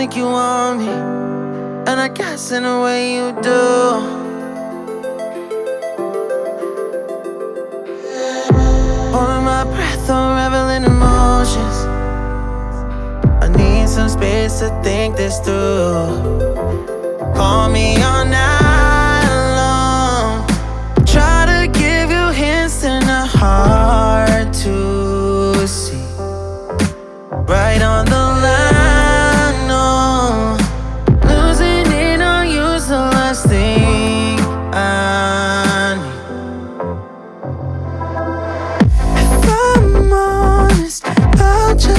like you want me, and I guess in a way you do. Holding my breath, unraveling emotions. I need some space to think this through. Call me all night long. Try to give you hints and a hard to see. Right on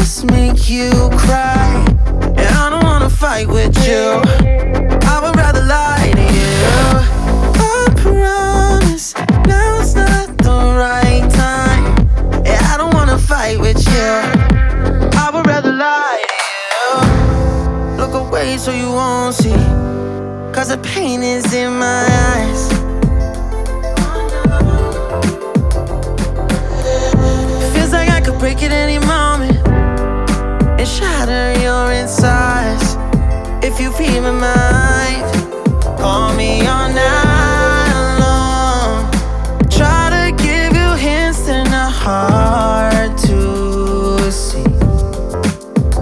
Just make you cry. And I don't wanna fight with you. I would rather lie to you. I promise not the right time. I don't wanna fight with you. I would rather lie to you. Look away so you won't see. Cause the pain is in my eyes.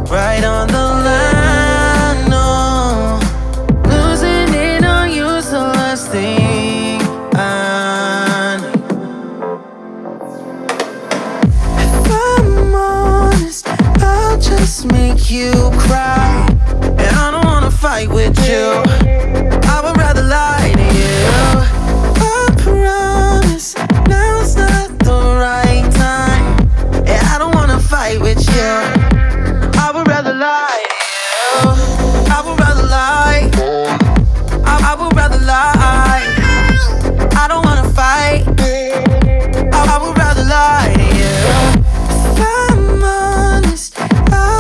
Right on the line, no. Losing it on you's the last thing I need. If I'm honest, I'll just make you cry. And I don't wanna fight with you. I would rather lie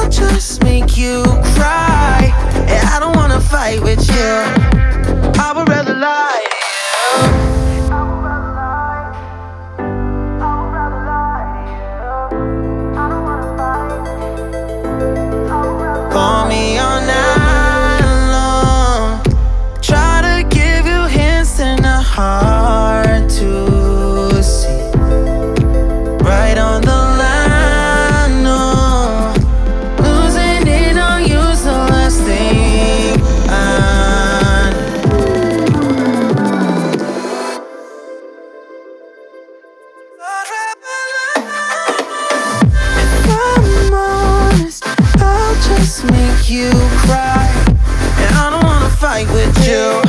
just make you cry. Yeah, I don't wanna fight with you. You cry. And I don't wanna fight with you.